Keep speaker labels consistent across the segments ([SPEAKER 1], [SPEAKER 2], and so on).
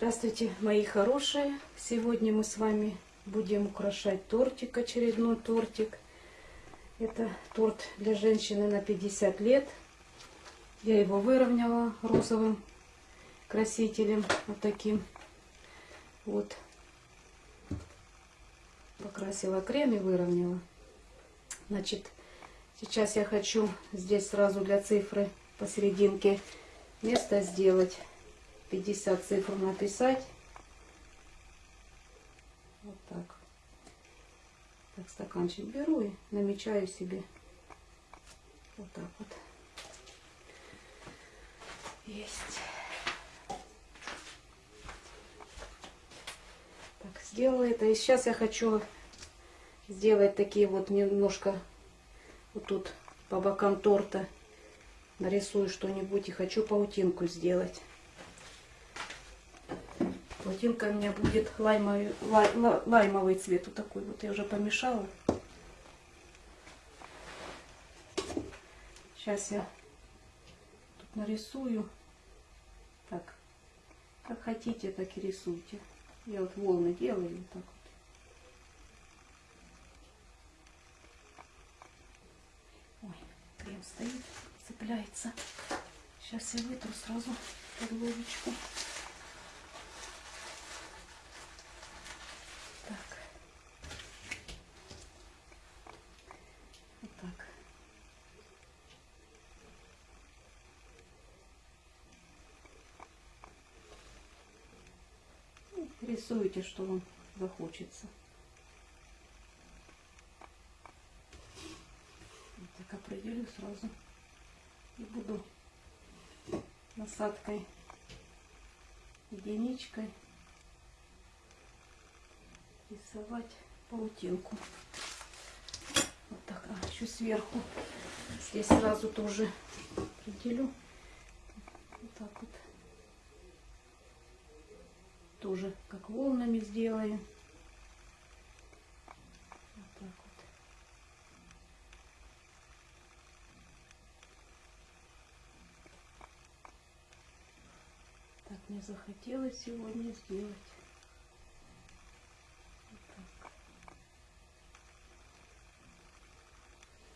[SPEAKER 1] Здравствуйте, мои хорошие! Сегодня мы с вами будем украшать тортик, очередной тортик. Это торт для женщины на 50 лет. Я его выровняла розовым красителем, вот таким. Вот. Покрасила крем и выровняла. Значит, сейчас я хочу здесь сразу для цифры посерединке место сделать 50 цифр написать. Вот так. Так, стаканчик беру и намечаю себе. Вот так вот. Есть. Так, сделала это. И сейчас я хочу сделать такие вот немножко вот тут по бокам торта. Нарисую что-нибудь и хочу паутинку сделать. Плотинка у меня будет лаймовый, лай, лаймовый цвет. Вот такой вот. Я уже помешала. Сейчас я тут нарисую. Так. Как хотите, так и рисуйте. Я вот волны делаю вот так вот. Крем стоит, цепляется. Сейчас я вытру сразу под. Рисуете, что вам захочется. Так определю сразу. И буду насадкой единичкой рисовать паутинку. Вот так, а еще сверху здесь сразу тоже определю. Вот так вот тоже как волнами сделаем. Вот так вот. Так мне захотелось сегодня сделать.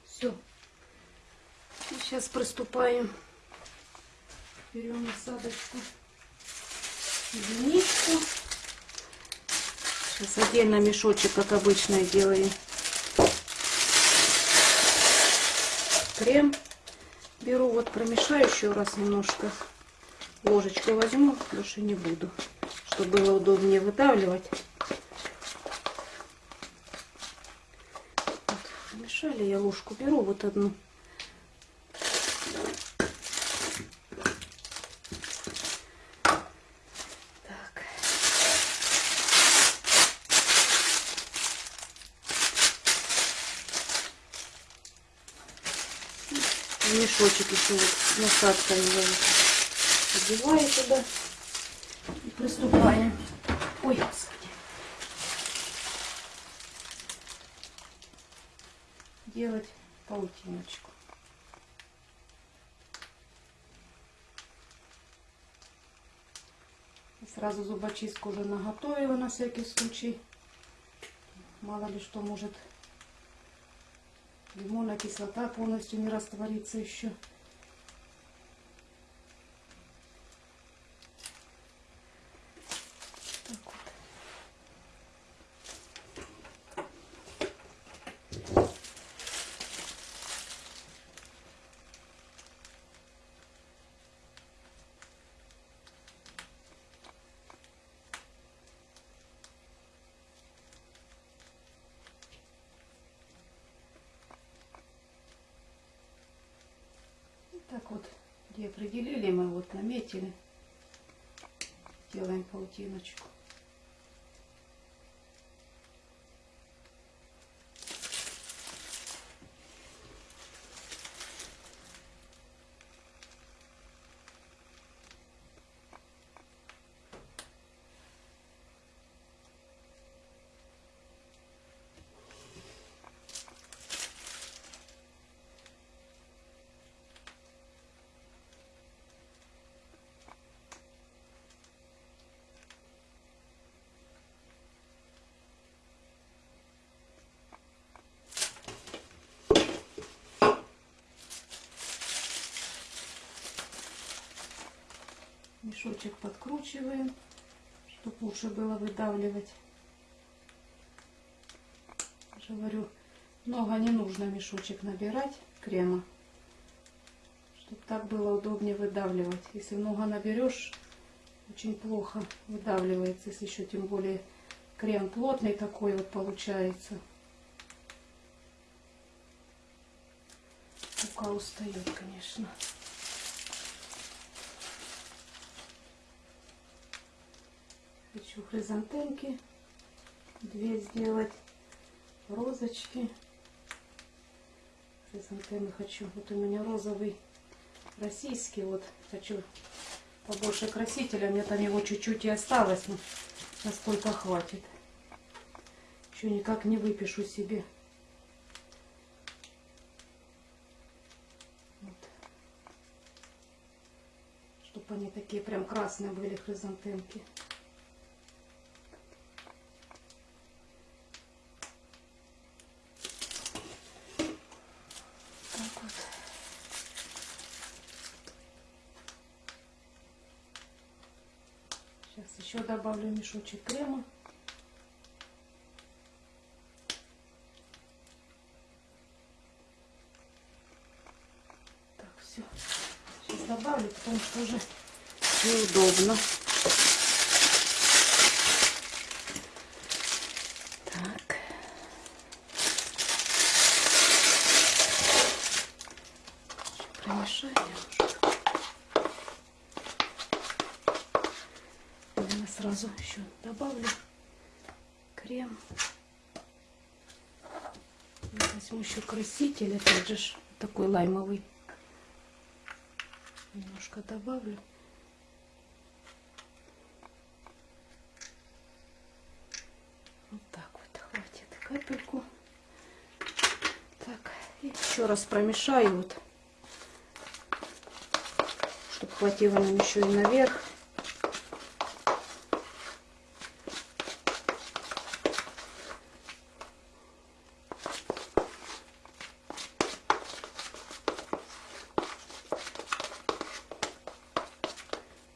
[SPEAKER 1] Все. сейчас приступаем. Берем насадочку единичку. Сейчас отдельно мешочек, как обычно, делаем. Крем беру, вот промешаю еще раз немножко. Ложечку возьму, больше не буду, чтобы было удобнее выдавливать. Вот, мешали, я ложку беру, вот одну. Мешочек еще вот насадка его одеваю туда и приступаем. Ой, господи. Делать паутиночку. Сразу зубочистку уже наготовила на всякий случай. Мало ли что может Лимонная кислота полностью не растворится еще. Так вот, где определили, мы вот наметили. Делаем паутиночку. Мешочек подкручиваем, чтобы лучше было выдавливать. Я говорю, много не нужно мешочек набирать крема, чтобы так было удобнее выдавливать. Если много наберешь, очень плохо выдавливается, если еще тем более крем плотный такой вот получается. Рука устает, конечно. Хочу хризантемки две сделать, розочки. Хризантемы хочу. Вот у меня розовый российский, вот хочу побольше красителя. Мне там его чуть-чуть и осталось, но настолько хватит. Еще никак не выпишу себе. Чтобы они такие прям красные были хризантемки. Так вот. Сейчас еще добавлю мешочек крема. Так, все. Сейчас добавлю, потому что уже неудобно. Так. Еще промешать немножко. Наверное, сразу еще добавлю крем. Возьму еще краситель, опять же, такой лаймовый. Немножко добавлю. Вот так вот хватит капельку. Так, и еще раз промешаю вот, чтобы хватило нам еще и наверх.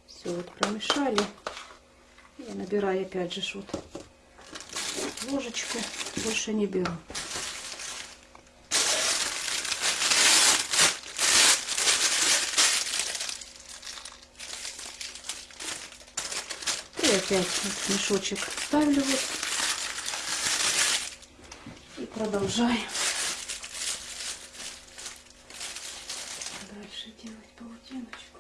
[SPEAKER 1] Все вот промешали. Я набираю опять же вот ложечку. Больше не беру. И опять вот мешочек ставлю вот. И продолжаем дальше делать паутиночку.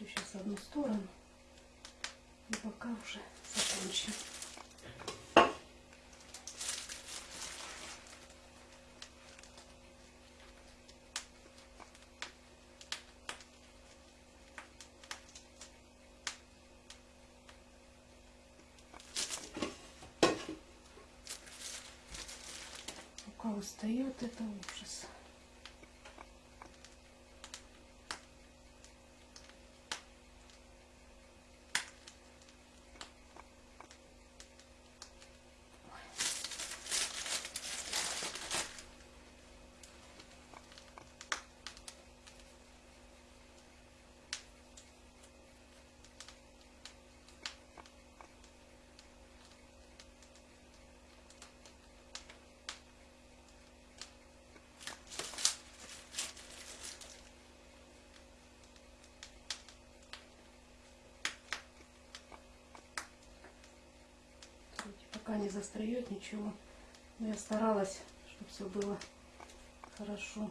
[SPEAKER 1] Еще сейчас одну сторону. И пока уже закончим. Рука устает, это ужас. Видите, Пока не застроет ничего. Но я старалась, чтобы все было хорошо.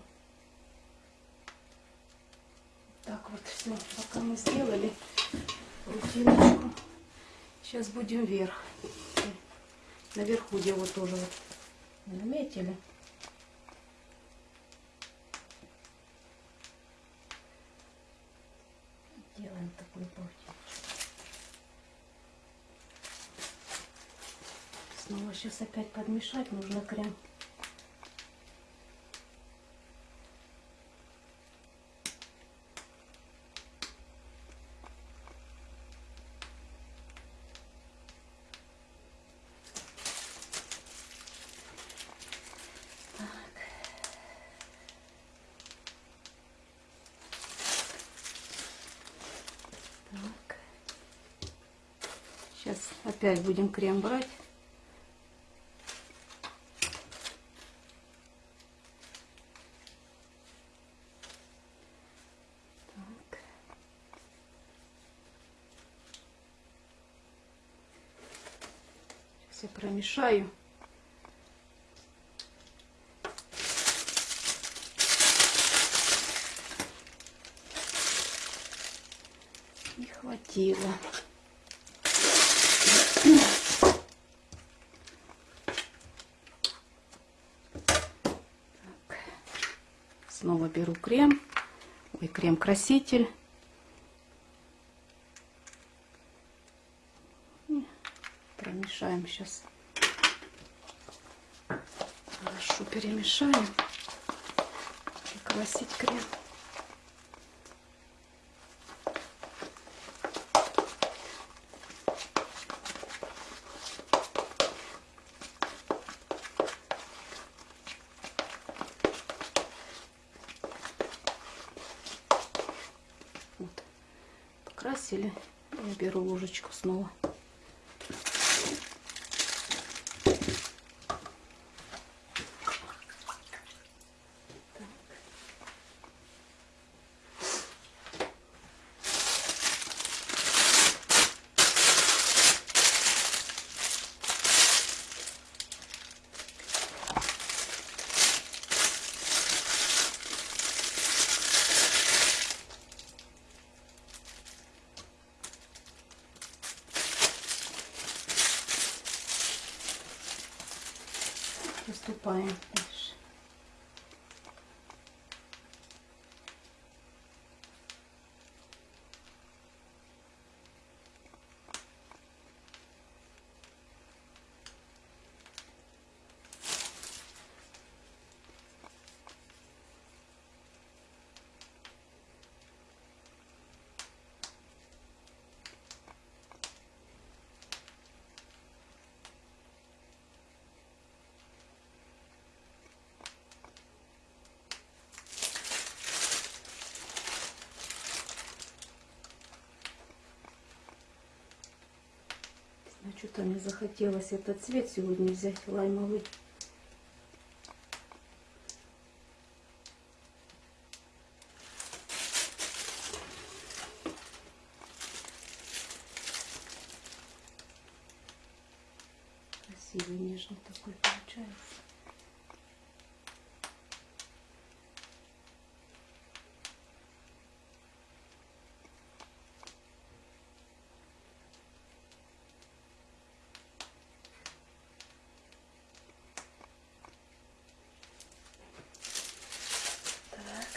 [SPEAKER 1] Так вот все. Пока мы сделали рутиночку. Сейчас будем вверх. Наверху где вот тоже вот наметили. вот такой полтинник. Снова сейчас опять подмешать нужно крем. Сейчас опять будем крем брать. Так. Промешаю. Не хватило. Так. Снова беру крем. Ой, крем-краситель. И Промешаем сейчас. Хорошо перемешаем. И красить крем. Вот. Покрасили. Я беру ложечку снова. Так. Приступаем дальше. А что-то мне захотелось этот цвет сегодня взять лаймовый. Красивый, нежный такой получается. Так.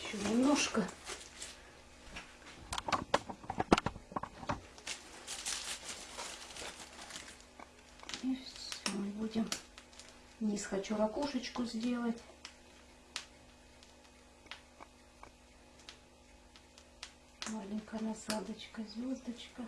[SPEAKER 1] Еще немножко. И все, будем. Низ хочу ракушечку сделать. Маленькая насадочка, звездочка.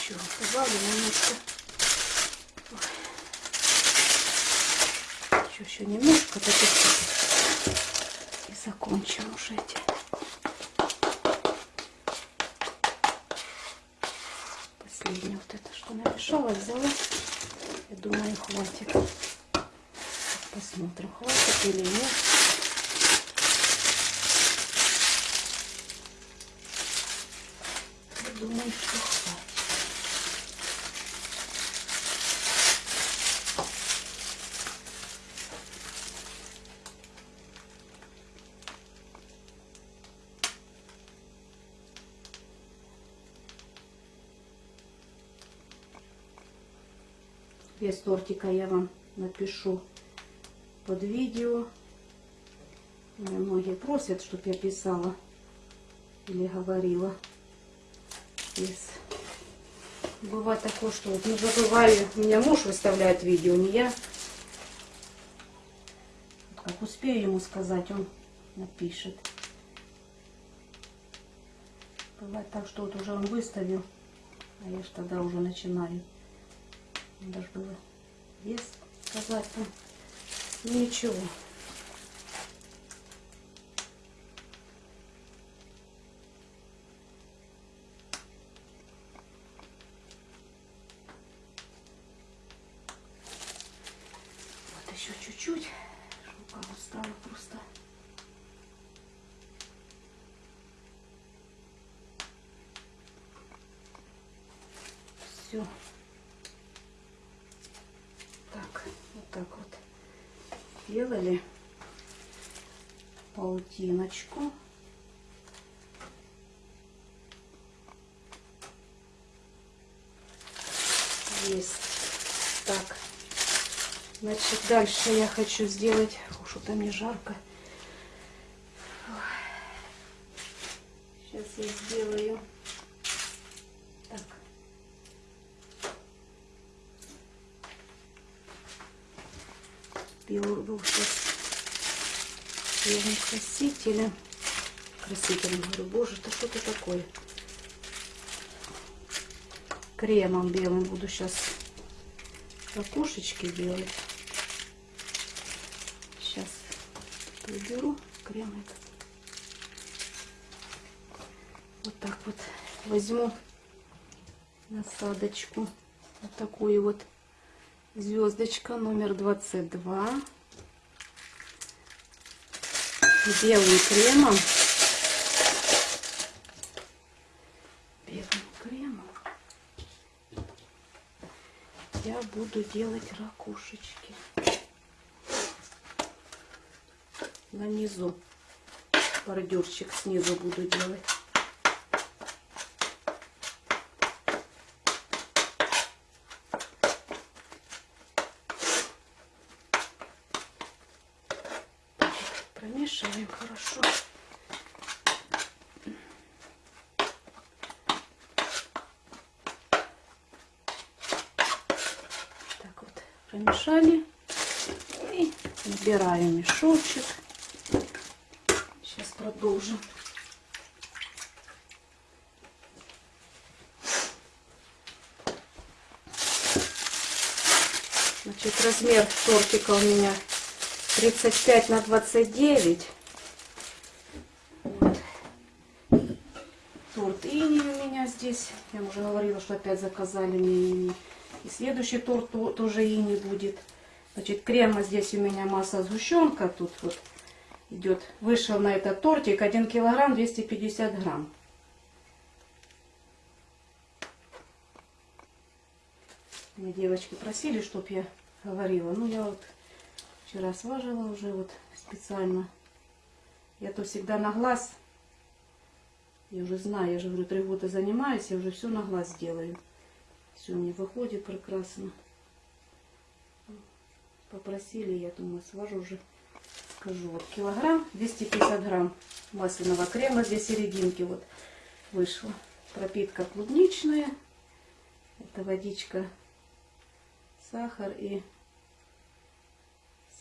[SPEAKER 1] Еще добавлю немножко. Еще, еще немножко таких и закончим уже эти. последнее вот это, что намешала, взяла. Я думаю, хватит. Посмотрим, хватит или нет. Я думаю, что хватит. Вес тортика я вам напишу под видео. Меня многие просят, чтобы я писала или говорила. Вес. Бывает такое, что вот не забываю, меня муж выставляет видео, не я. Как успею ему сказать, он напишет. Бывает так, что вот уже он выставил, а я же тогда уже начинаю. Даже было вес сказать там. Ничего. Вот еще чуть-чуть. Рука устала просто. Все. Так, вот так вот сделали паутиночку. Есть. Так. Значит, дальше я хочу сделать... Что-то мне жарко. Сейчас я сделаю... Так. Был сейчас белым красителем. Говорю, боже, это что-то такое. Кремом белым буду сейчас ракушечки делать. Сейчас крем. Этот. Вот так вот возьму насадочку. Вот такую вот звездочка номер 22 белым кремом. Белым кремом. Я буду делать ракушечки на низу бордюрчик снизу буду делать промешиваем хорошо. Так вот, промешали. И набираем мешочек. Продолжим. Значит, размер тортика у меня 35 на 29. Вот. Торт ини у меня здесь. Я уже говорила, что опять заказали мне ини. И следующий торт тоже ини будет. Значит, крема здесь у меня масса сгущенка. Тут вот идет. Вышел на этот тортик 1 килограмм 250 грамм. Мне девочки просили, чтобы я говорила. Ну, я вот Вчера сважила уже вот специально. Я то всегда на глаз. Я уже знаю, я же говорю, три года занимаюсь, я уже все на глаз делаю. Все мне выходит прекрасно. Попросили, я думаю, свожу уже. Скажу, вот килограмм, 250 грамм масляного крема. Здесь серединки вот вышло. Пропитка клубничная. Это водичка, сахар и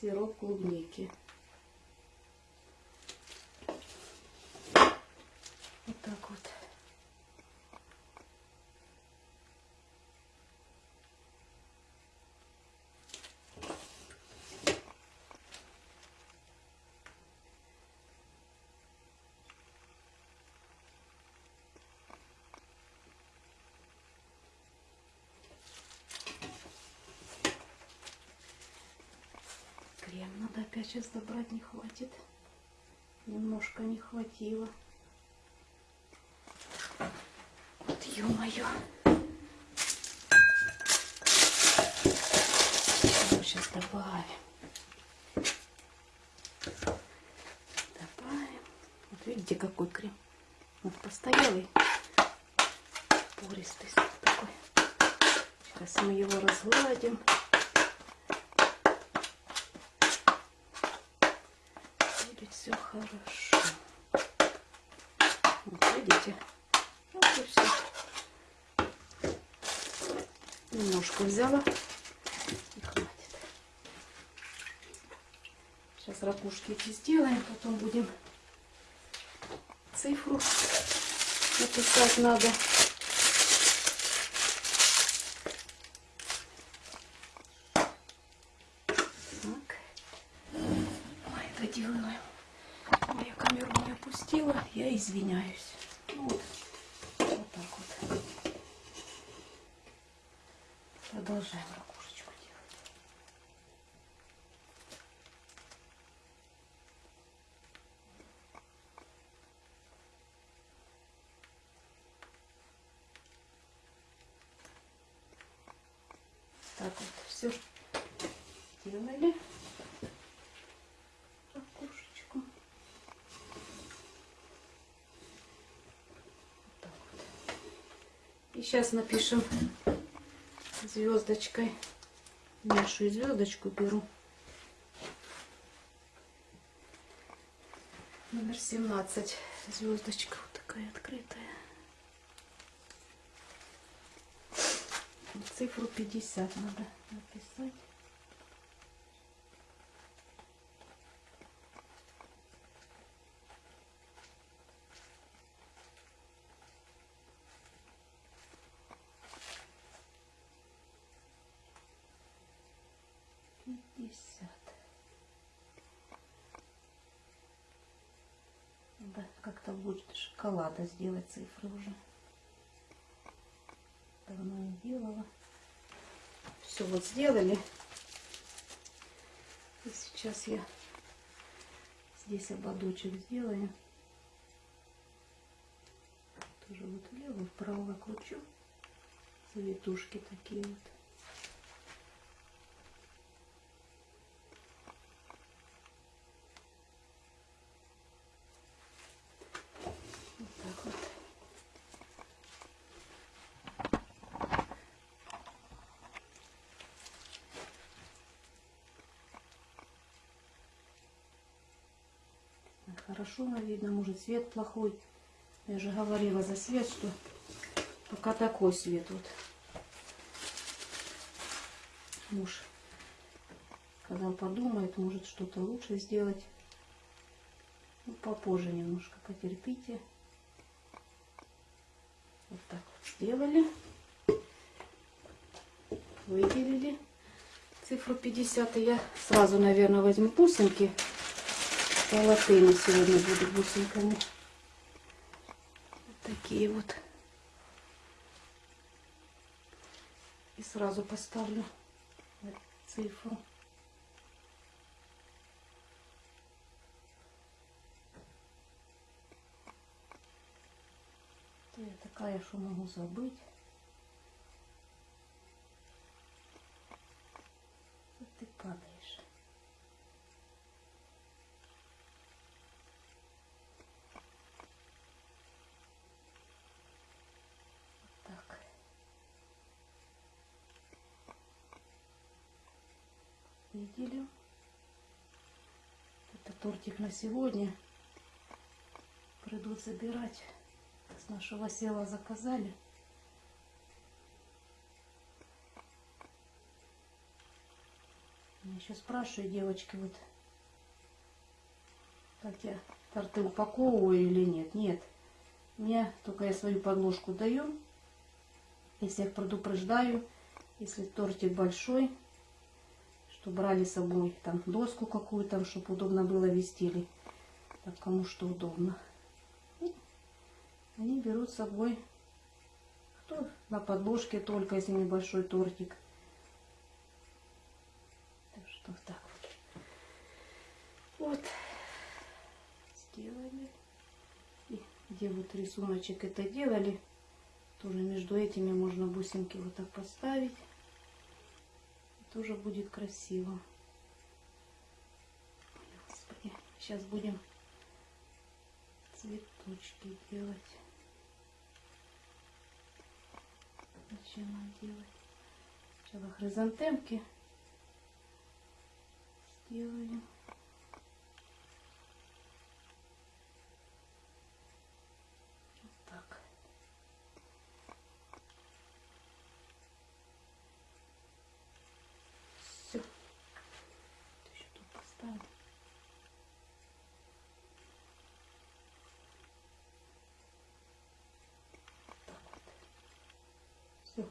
[SPEAKER 1] сироп клубники. Вот так вот. опять сейчас добрать не хватит. Немножко не хватило. Вот ё-моё. Сейчас добавим. Добавим. Вот видите, какой крем. Вот постоялый. Пористый такой. Сейчас мы его разгладим. Будет все хорошо. Вот видите? Вот и все. Немножко взяла и хватит. Сейчас ракушки эти сделаем, потом будем цифру написать надо. Так. Ой, это делаю. Я камеру не опустила, я извиняюсь. Ну вот, вот так вот. Продолжаем ракушечку делать. Так вот, все сделали. Ракушечку. Вот так вот. И сейчас напишем звездочкой. Меньшую звездочку беру. Номер 17. Звездочка вот такая открытая. Цифру 50 надо написать. Пятьдесят. Надо как-то будет шоколада сделать цифры уже. Давно не делала. Все вот сделали. И сейчас я здесь ободочек сделаю. Тоже вот влево, вправо кручу. Завитушки такие вот так вот. Хорошо видно, может свет плохой. Я же говорила за свет, что пока такой свет вот. Муж, когда подумает, может что-то лучше сделать. Ну, попозже немножко потерпите. Вот так вот сделали. Выделили цифру 50. И я сразу, наверное, возьму бусинки. Золотыми сегодня будут бусинками. Вот такие вот. И сразу поставлю цифру. Ты такая, что могу забыть. Вот ты падаешь. Вот так. Видели? Это тортик на сегодня. Придут забирать. С нашего села заказали. Я еще спрашиваю девочки, вот как я торты упаковываю или нет. Нет. Мне только я свою подложку даю. Я их предупреждаю, если тортик большой, что брали с собой там доску какую-то, чтобы удобно было вести или так кому что удобно. И они берут с собой кто на подложке только, если небольшой тортик. Так что так вот. Вот. Сделали. И где вот рисуночек это делали, тоже между этими можно бусинки вот так поставить. Тоже будет красиво. Господи, сейчас будем цветочки делать. Зачем делать? Сначала хризантемки сделаем. Вот так. Все. Еще тут поставим. Так вот. Все.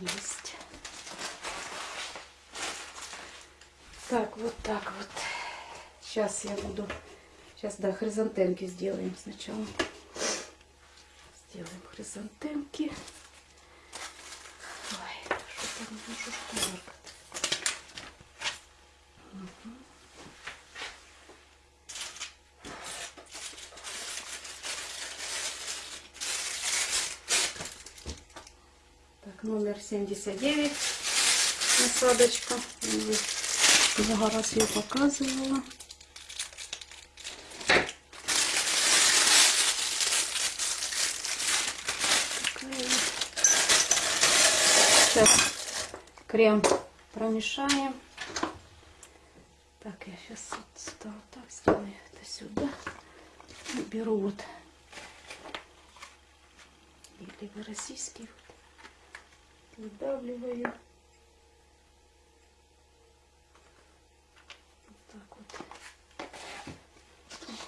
[SPEAKER 1] Есть. Так, вот так вот. Сейчас я буду... Сейчас, да, хризантемки сделаем сначала. Сделаем хризантемки. Ой, что там, ну что ж жарко Мгм. Так, номер 79 насадочка. Раз ее показывала. Сейчас крем промешаем. Так, я сейчас вот сюда вот так сделаю это сюда. Беру вот или российский выдавливаю. Вот так вот.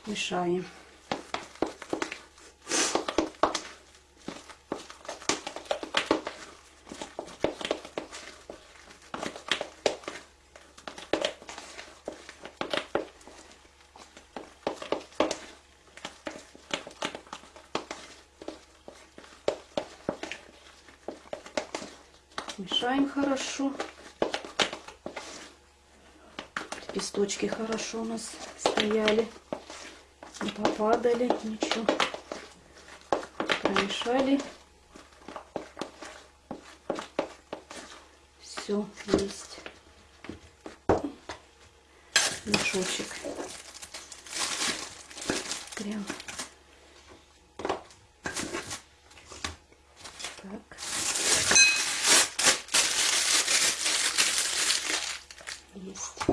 [SPEAKER 1] Мешаем. Мешаем хорошо. Лепесточки хорошо у нас стояли. Не попадали, ничего. Промешали. Все есть. Мешочек. Крем. Так. Есть.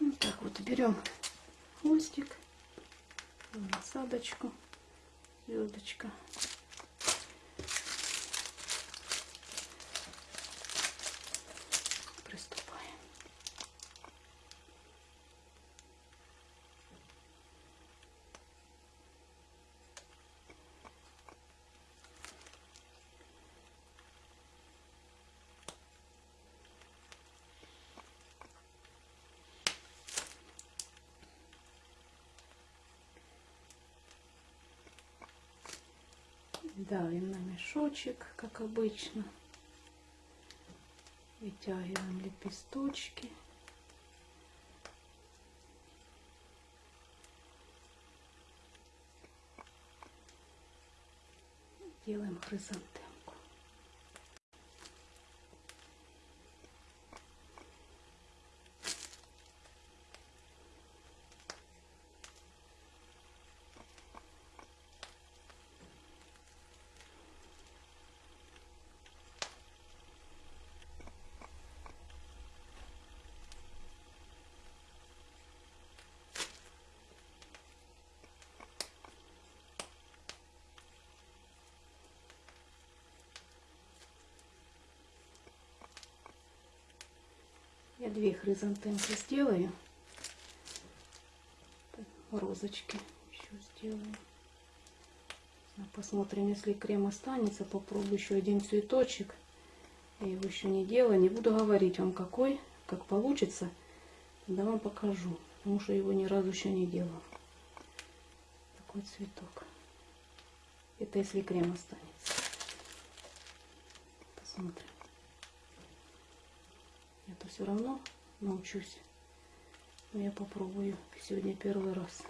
[SPEAKER 1] Вот так вот берем хвостик, насадочку, звездочка. Приступаем. Давим на мешочек, как обычно. Вытягиваем лепесточки. Делаем хризантемку. Я две хризантемки сделаю. Розочки еще сделаю. Посмотрим, если крем останется, попробую еще один цветочек. Я его еще не делала, не буду говорить вам какой, как получится. Тогда вам покажу, потому что его ни разу еще не делала. Такой цветок. Это если крем останется. Посмотрим. Все равно научусь. Но я попробую сегодня первый раз.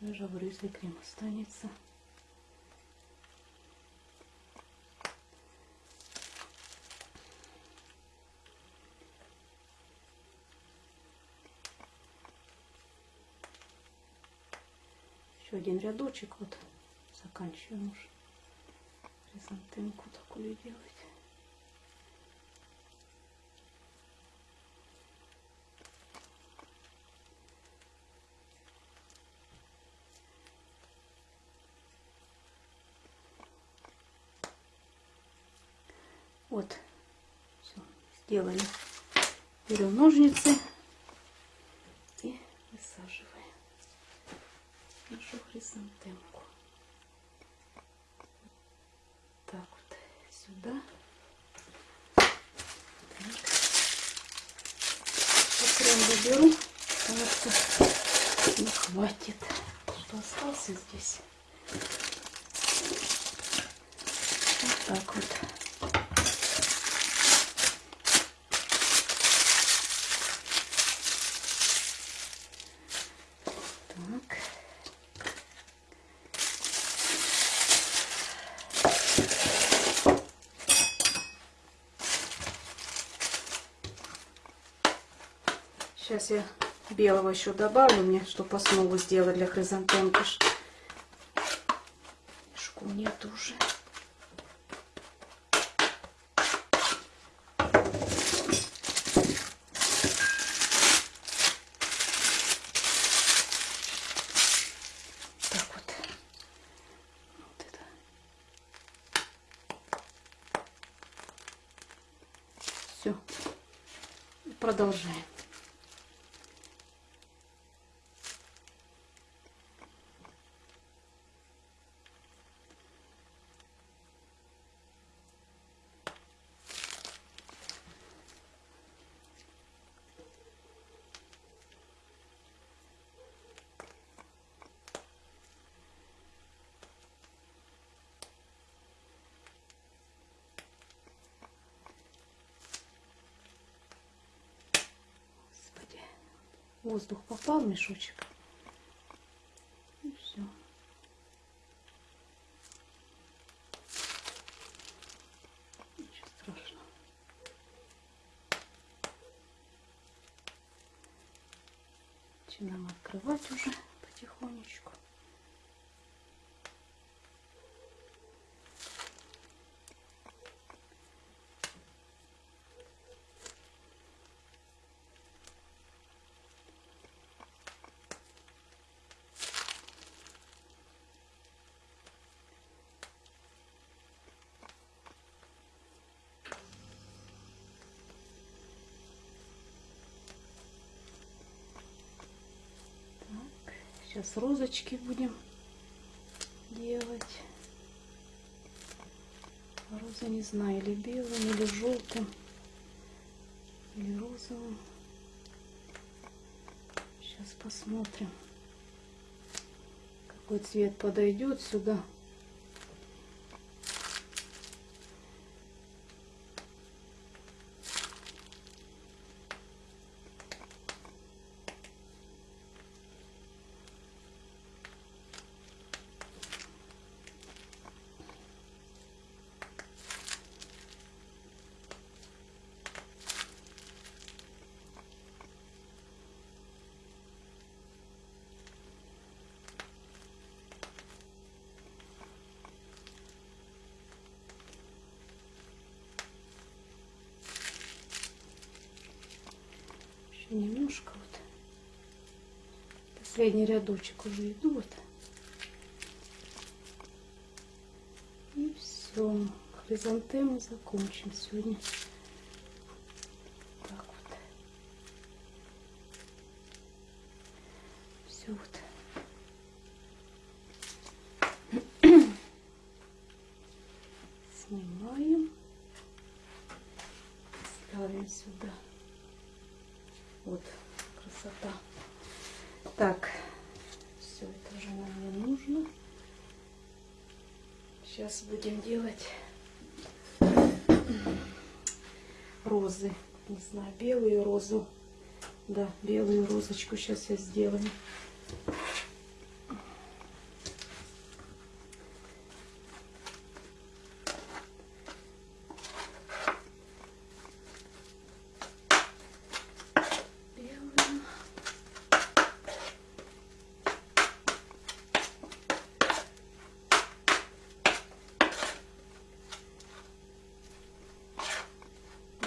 [SPEAKER 1] Я же говорю, если крем останется. Еще один рядочек вот заканчиваем уже. Хризантемку такую делать. Вот, все, сделали. Берем ножницы и высаживаем нашу хризантемку. Так вот, сюда. Так. Сейчас прям заберу, потому что не хватит, что остался здесь. Вот так вот. Так. Сейчас я белого еще добавлю мне, чтобы основу сделать для хризантемки. Шку нет уже. Так вот. Вот это. Все. Продолжаем. Господи. Воздух попал в мешочек. И все. Ничего страшного. Начинаем открывать уже потихонечку. Так, сейчас розочки будем делать. Роза не знаю, или белым, или желтым, или розовым. Сейчас посмотрим, какой цвет подойдет сюда. Немножко вот. Последний рядочек уже иду вот. И все. Хризантемы закончим сегодня. Так вот. Все вот. Снимаем. Ставим сюда. Вот, красота. Так, все это уже нам не нужно. Сейчас будем делать розы. Не знаю, белую розу. Да, белую розочку сейчас я сделаю. Белую.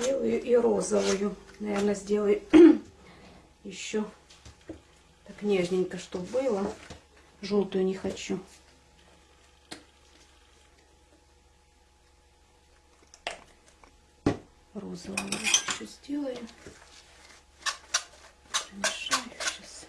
[SPEAKER 1] Белую и розовую. Наверное, сделаю еще так нежненько, чтобы было. Желтую не хочу. Розовую еще сделаю. Примешаю сейчас.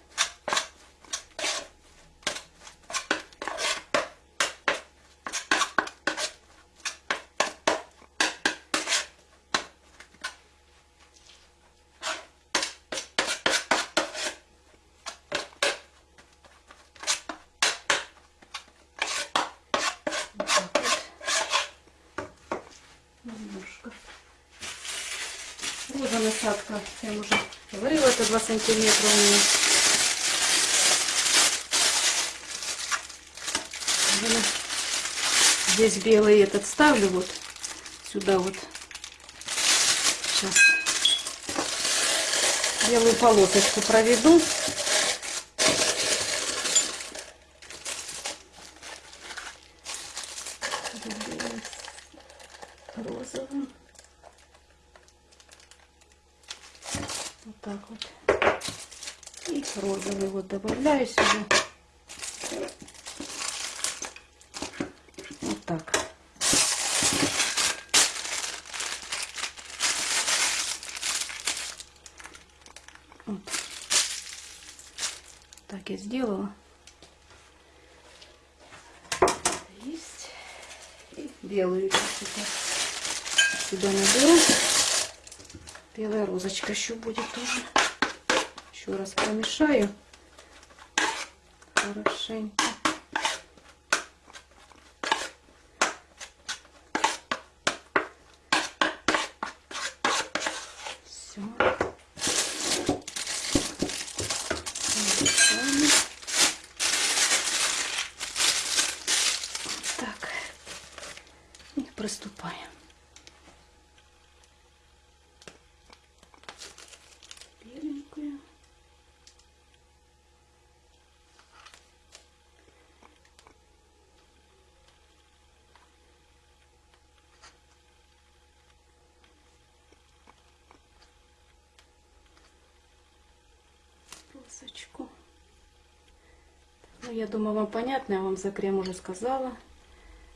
[SPEAKER 1] Вот так вот. Немножко. Роза насадка. Я уже говорила, это 2 сантиметра у меня. Здесь белый этот ставлю вот сюда вот. Сейчас белую полосочку проведу. Белый с розовым. Вот так вот. И розовый вот добавляю сюда. Вот так. Вот. Так я сделала. Есть. И белую сейчас сюда наберу. Розочка еще будет тоже. Еще раз промешаю. Хорошенько. Все. Так. И приступаем. беленькую. Полосочку. Ну, я думаю, вам понятно, я вам за крем уже сказала.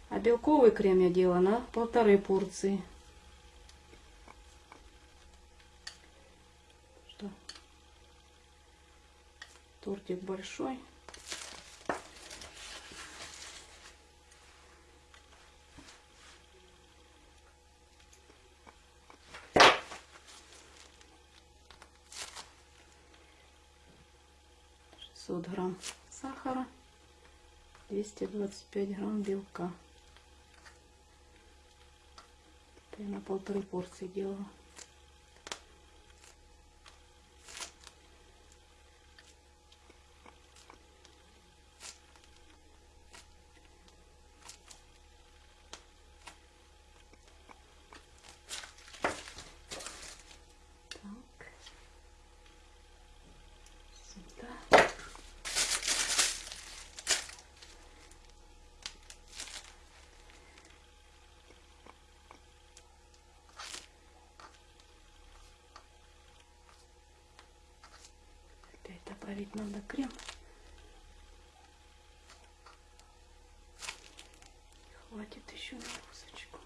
[SPEAKER 1] А белковый крем я делала на полторы порции. что тортик большой. Шестьсот грамм сахара, двести двадцать пять грамм белка. Это я на полторы порции делала. Так. Сюда. Опять добавить надо крем. Хватит еще на розочку.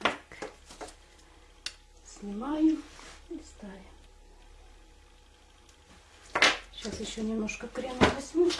[SPEAKER 1] Так. Снимаю и ставим. Сейчас еще немножко крема возьму.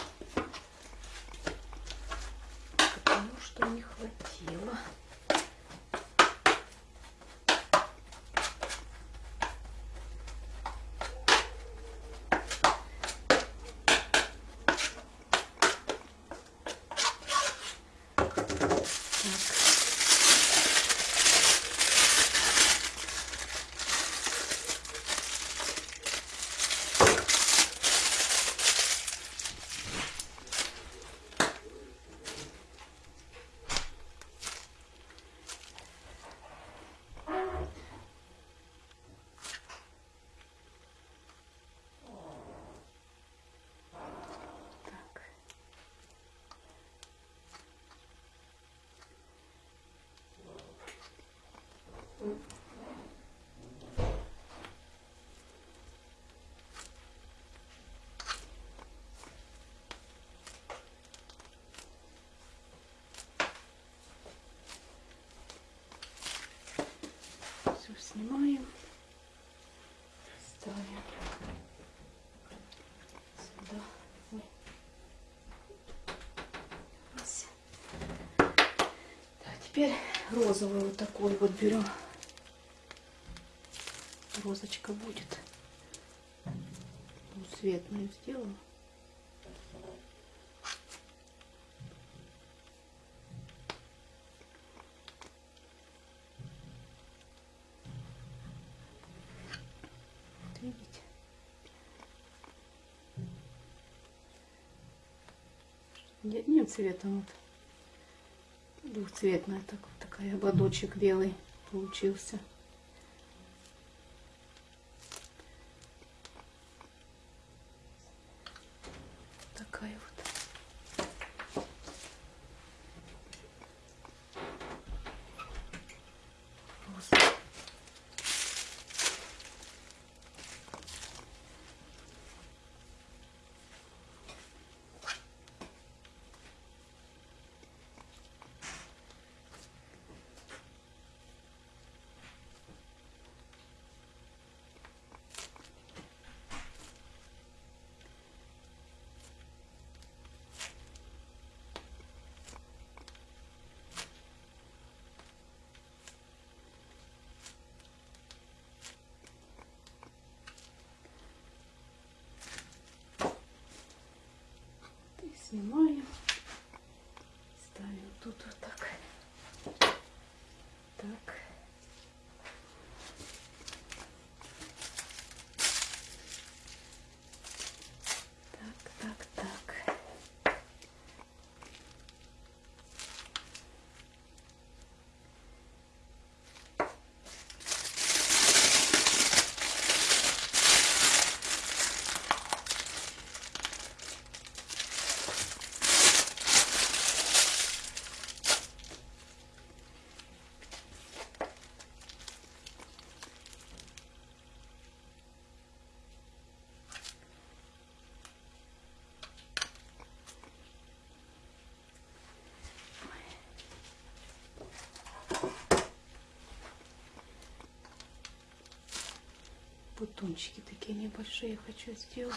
[SPEAKER 1] Все снимаем. Ставим сюда. Теперь розовый вот такой вот берем. Розочка будет. Цветную сделаю. Вот видите? Не- Одним цветом вот. Двухцветная так, такая ободочек белый получился. Такая вот. Роза. И снимаем. Ставим тут вот так. Так. Так, так, так. Бутончики такие небольшие хочу сделать.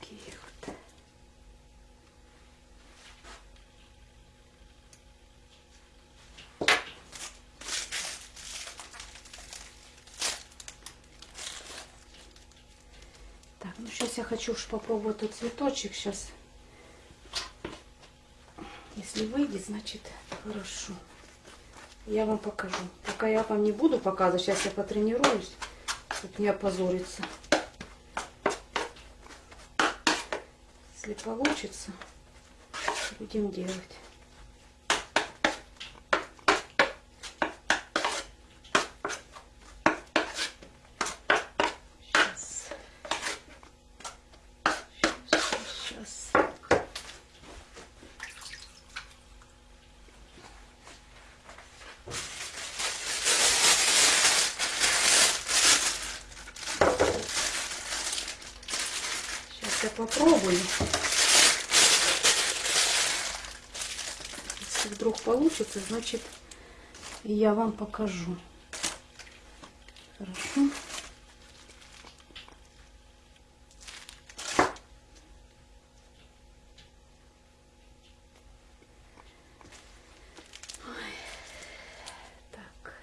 [SPEAKER 1] Такие вот. Так, ну сейчас я хочу уж попробовать тут цветочек сейчас. Если выйдет, значит хорошо. Я вам покажу. Пока я вам не буду показывать, сейчас я потренируюсь, чтобы не опозориться. Если получится, будем делать. Сейчас. Сейчас, сейчас. Сейчас я попробую. Если вдруг получится, значит я вам покажу. Хорошо. Ой. Так.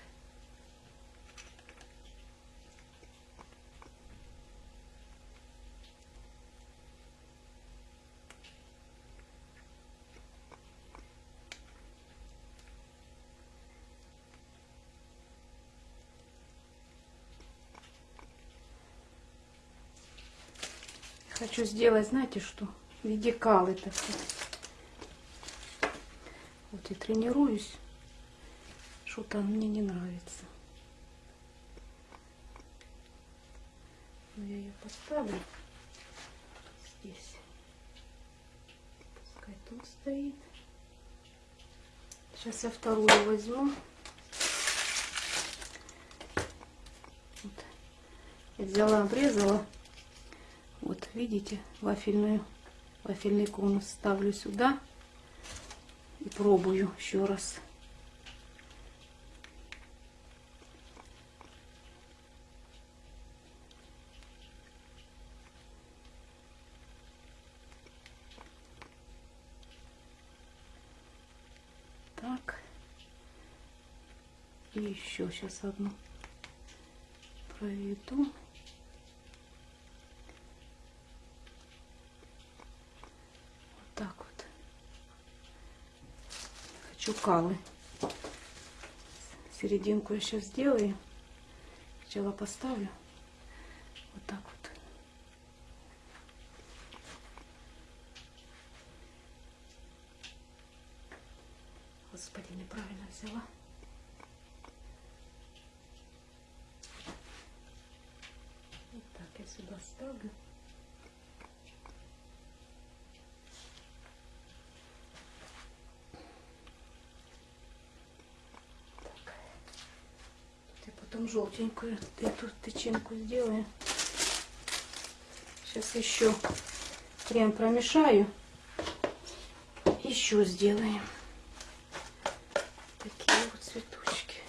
[SPEAKER 1] Хочу сделать, знаете что? В такой. Вот и тренируюсь. Что-то мне не нравится. Но я ее поставлю. здесь. Пускай тут стоит. Сейчас я вторую возьму. Вот. Я взяла, обрезала. Видите, вафельную, вафельный конус ставлю сюда и пробую еще раз. Так. И еще сейчас одну проведу. Вот так вот. Хочу калы. Серединку я сейчас сделаю. Сначала поставлю. Вот так вот. Господи, неправильно взяла. Вот так я сюда ставлю. Так. Потом желтенькую эту тычинку сделаю. Сейчас еще крем промешаю. Еще сделаем такие вот цветочки.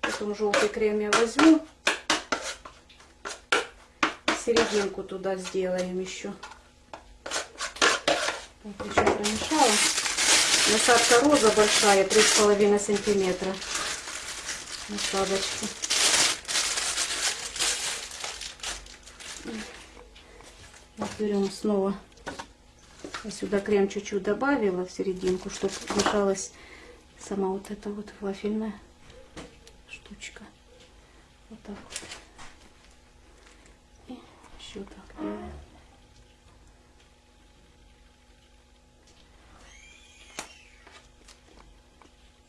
[SPEAKER 1] Потом желтый крем я возьму. Серединку туда сделаем еще. Вот еще промешала. Насадка роза большая, 3,5 сантиметра. Насадочки. Вот берем снова. Я сюда крем чуть-чуть добавила в серединку, чтобы мешалась сама вот эта вот вафельная штучка. Вот так вот. И еще так делаем.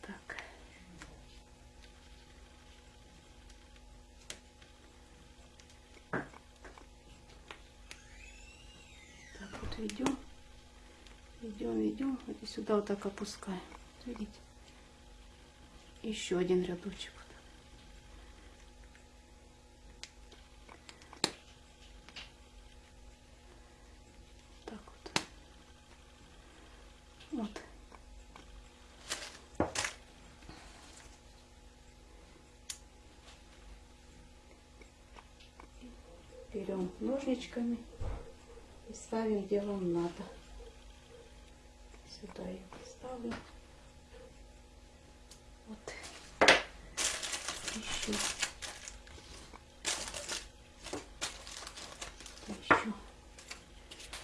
[SPEAKER 1] Так. Так вот ведем, ведем, ведем, вот и сюда вот так опускаем. Видите? Еще один рядочек. Так вот. Вот. Берем ножничками и ставим где вам надо. Сюда я поставлю. Вот. Еще. Еще.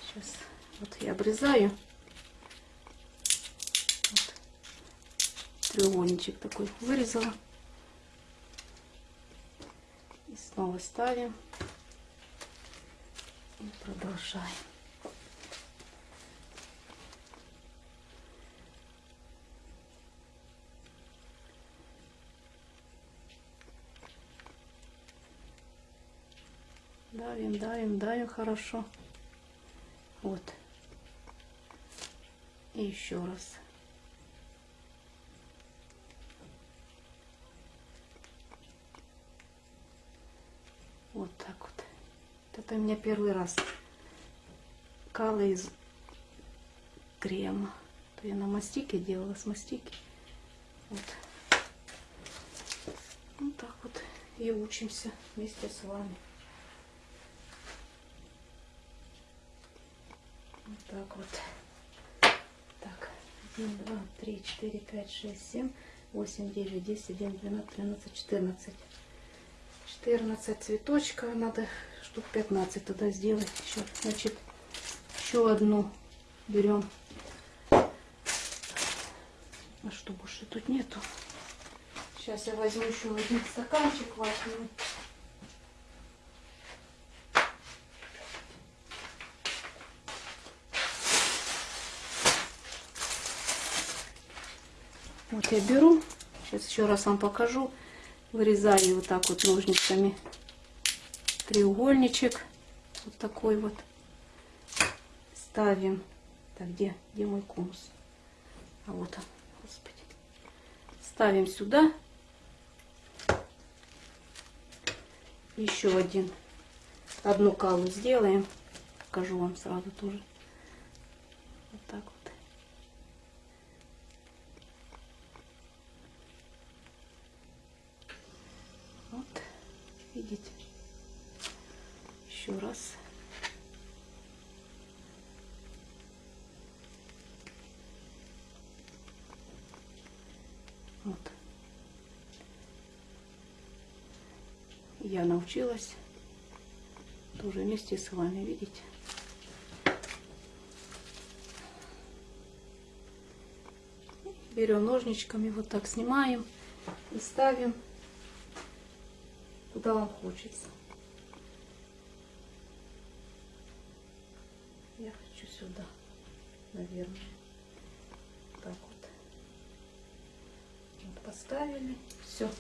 [SPEAKER 1] Сейчас вот я обрезаю. Вот. Треугольничек такой вырезала. И снова ставим. Продолжаем. Давим, давим, давим хорошо. Вот. И еще раз. Вот так вот. Это у меня первый раз калы из крема. То я на мастике делала, с мастики. Вот. Вот так вот и учимся вместе с вами. Вот так вот. Так, 1, 2, 3, 4, 5, 6, 7, 8, 9, 10, 11, 12, 13, 14. 14 цветочка. Надо штук 15 туда сделать. Еще, значит, еще одну берем. А что больше тут нету? Сейчас я возьму еще один стаканчик вафельный. Вот я беру. Сейчас еще раз вам покажу. Вырезаю вот так вот ножницами треугольничек. Вот такой вот. Ставим. Так, где, где мой конус? А вот он, господи. Ставим сюда. Еще один. Одну калу сделаем. Покажу вам сразу тоже. Вот так вот. Видите? Еще раз. Вот. Я научилась тоже вместе с вами, видите? Берем ножничками, вот так снимаем и ставим куда вам хочется. Я хочу сюда, наверное. Так вот. вот поставили. Все.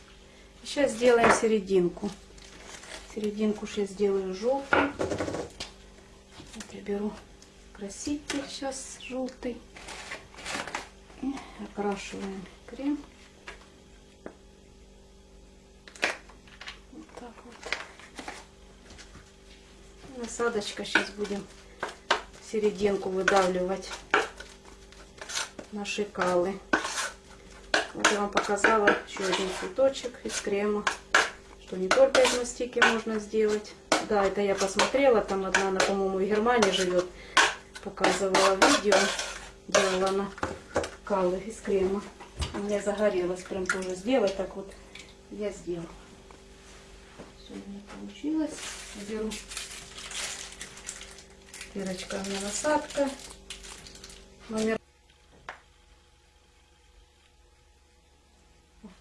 [SPEAKER 1] Сейчас сделаем серединку. Серединку сейчас сделаю желтый. Вот я беру краситель сейчас желтый. И окрашиваем крем. Вот так вот. Насадочка сейчас будем серединку выдавливать наши калы. Вот я вам показала еще один цветочек из крема, что не только из мастики можно сделать. Да, это я посмотрела, там одна, она, по-моему, в Германии живет, показывала видео, делала она калы из крема. У меня загорелось прям тоже сделать, так вот я сделала. Все у меня получилось. Беру дырочка у меня насадка. Номер вот.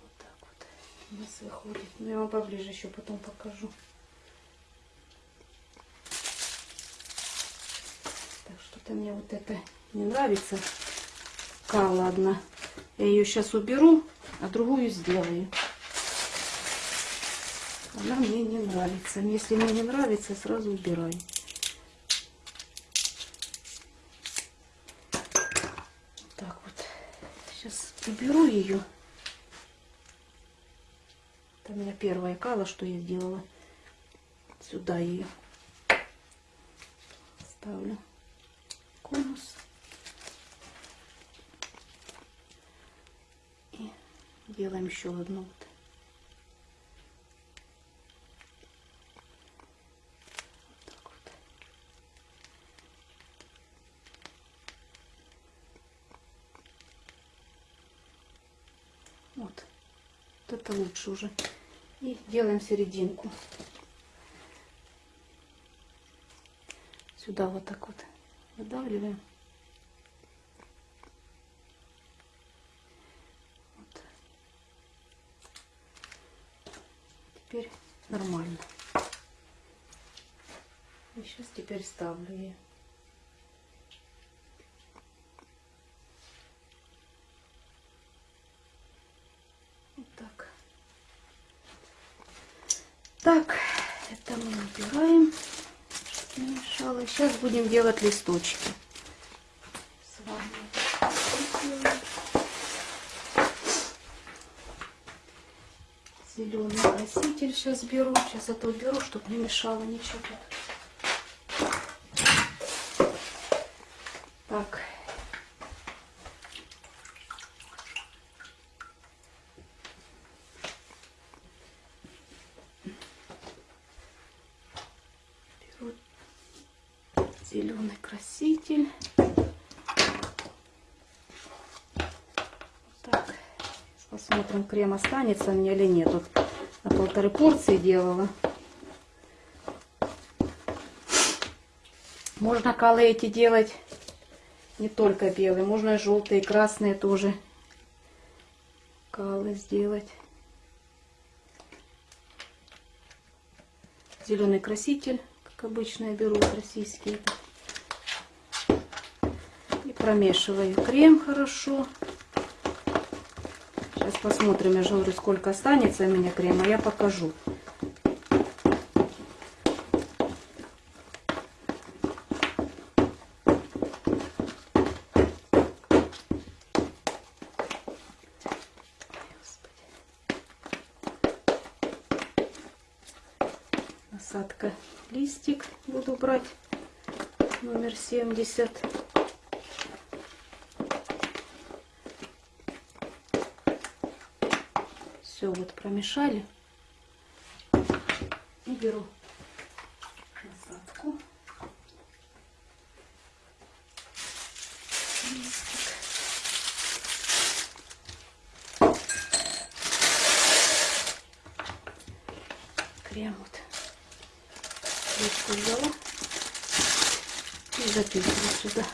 [SPEAKER 1] Вот так вот у нас выходит. Ну, я вам поближе еще потом покажу. Так, что-то мне вот это не нравится. Кала одна. Я ее сейчас уберу, а другую сделаю. Она мне не нравится. Если мне не нравится, сразу убираю. Так вот. Сейчас уберу ее. У меня первая кала, что я сделала. Сюда ее ставлю. Конус. И делаем еще одну. Вот. Вот это лучше уже. И делаем серединку. Сюда вот так вот выдавливаем. Вот. Теперь нормально. И сейчас теперь ставлю ее. Вот так. Так, это мы убираем, чтобы не мешало. Сейчас будем делать листочки. Зеленый краситель сейчас беру. Сейчас это уберу, чтобы не мешало ничего. Так. Беру зеленый краситель. Так, посмотрим, крем останется у меня или нет. Вот на полторы порции делала. Можно калы эти делать не только белые, можно и желтые, и красные тоже калы сделать. Зеленый краситель, как обычно я беру российский. И промешиваю крем хорошо. Посмотрим, я же говорю, сколько останется у меня крема, я покажу. насадка листик буду брать номер 70 все вот промешали и беру насадку крем вот ручку взяла и запихиваю сюда.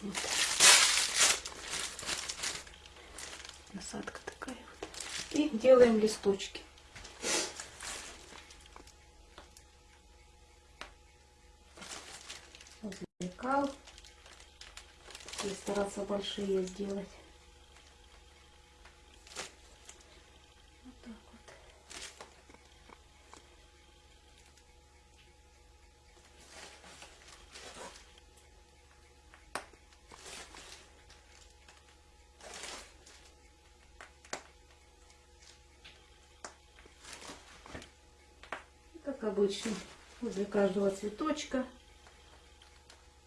[SPEAKER 1] Вот. Насадка такая вот. И делаем листочки. Вот лекал. И стараться большие сделать. Обычно, возле каждого цветочка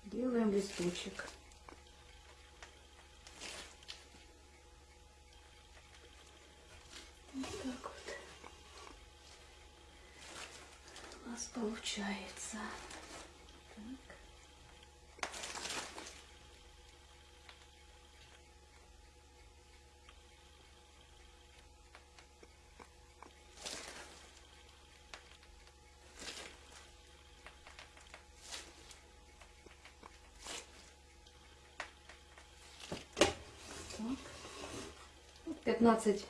[SPEAKER 1] делаем листочек. Вот так вот у нас получается. Так. Так. Вот 15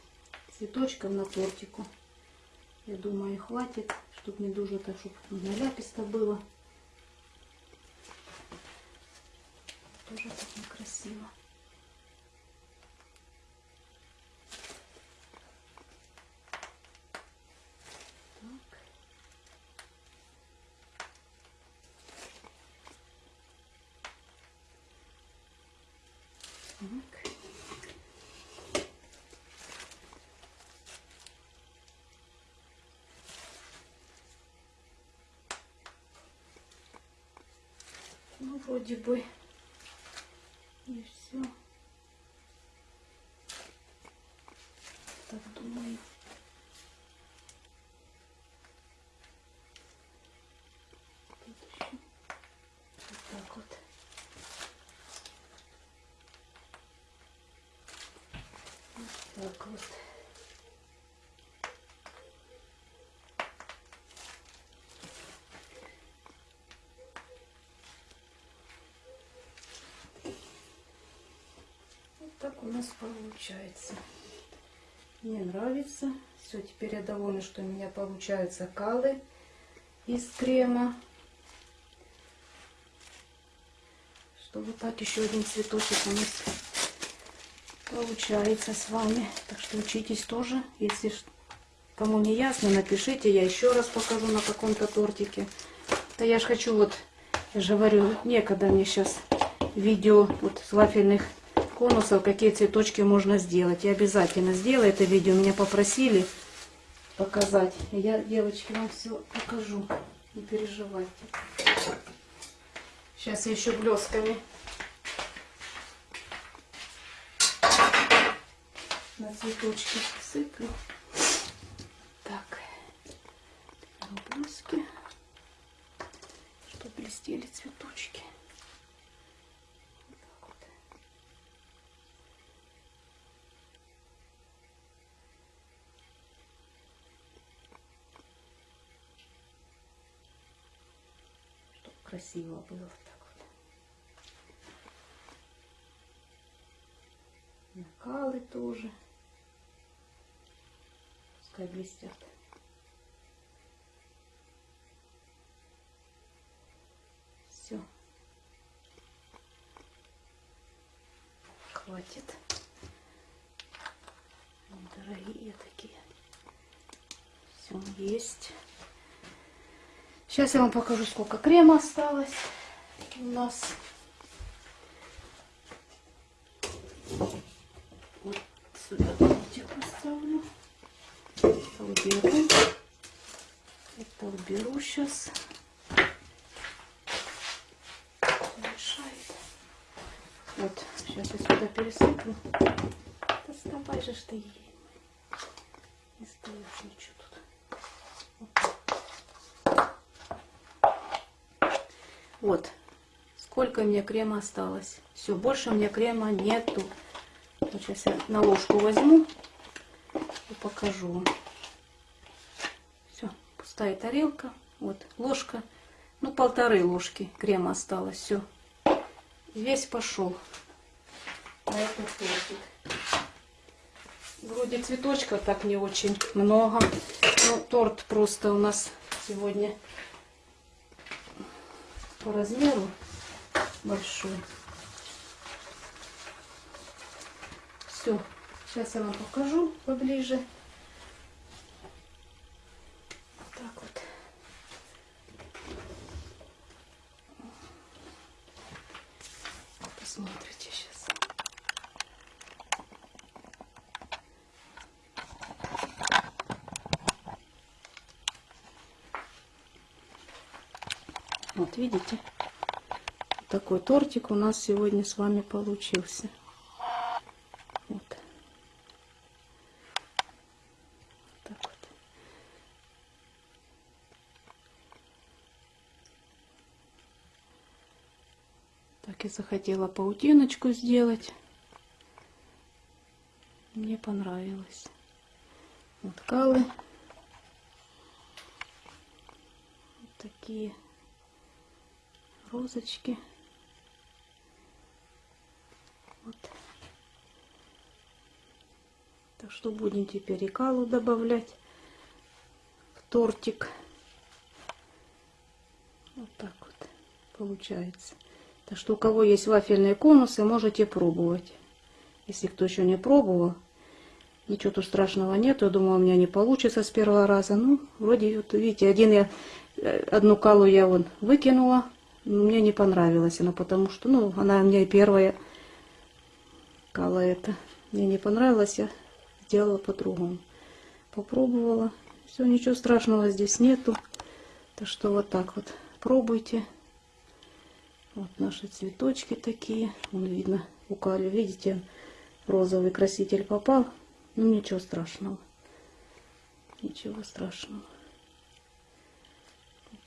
[SPEAKER 1] цветочков на тортику. Я думаю, хватит, чтобы не дуже так, чтобы наляписто было. Тоже так некрасиво. Так. Так. Ну, вроде бы и все. Так думаю. Тут еще вот так вот. Вот так вот. Вот так у нас получается. Мне нравится. Все, теперь я довольна, что у меня получаются калы из крема. Что вот так еще один цветочек у нас получается с вами. Так что учитесь тоже. Если кому не ясно, напишите. Я еще раз покажу на каком-то тортике. Да я же хочу вот, я же говорю, некогда мне сейчас видео вот с вафельных конусов, какие цветочки можно сделать. Я обязательно сделаю это видео. Меня попросили показать. Я, девочки, вам все покажу. Не переживайте. Сейчас я еще блесками на цветочки сыплю. Так, беру блески, чтобы блестели цветочки. Вот так вот. Чтобы красиво было вот так вот. Накалы тоже. Пускай блестят. Все. Хватит. Дорогие такие. Все есть. Сейчас я вам покажу, сколько крема осталось у нас. Вот сюда пакетик поставлю. Это уберу. Это уберу сейчас. Мешает. Вот, сейчас я сюда пересыплю. Доставай же ты ей. Не стоишь ничего тут. Вот. Сколько мне крема осталось. Все, больше мне крема нету. Вот сейчас я на ложку возьму и покажу. Все, пустая тарелка. Вот, ложка. Ну, полторы ложки крема осталось. Все. Весь пошел на этот тортик. Вроде цветочка так не очень много. Но торт просто у нас сегодня по размеру большой. Все, сейчас я вам покажу поближе. Так вот. Посмотрите сейчас. Вот видите? Такой тортик у нас сегодня с вами получился. Вот. Так вот. Так и захотела паутиночку сделать. Мне понравилось. Вот калы. Вот такие розочки. Вот. Так что будем теперь и калу добавлять в тортик. Вот так вот получается. Так что у кого есть вафельные конусы, можете пробовать. Если кто еще не пробовал, ничего тут страшного нет. Я думала, у меня не получится с первого раза. Ну, вроде, вот видите, один я, э, одну калу я вон выкинула. Мне не понравилась она, потому что, ну, она у меня и первая кала это. Мне не понравилось, я сделала по-другому. Попробовала. Все, ничего страшного здесь нету. Так что вот так вот пробуйте. Вот наши цветочки такие. Вон видно у Кали, видите, розовый краситель попал. Ну ничего страшного. Ничего страшного.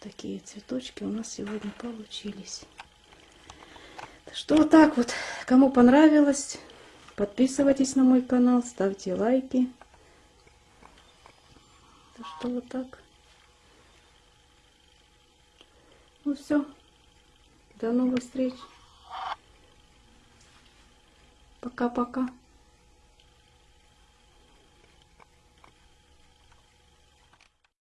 [SPEAKER 1] Такие цветочки у нас сегодня получились. Что вот так вот. Кому понравилось, подписывайтесь на мой канал, ставьте лайки. Что вот так. Ну все. До новых встреч. Пока-пока.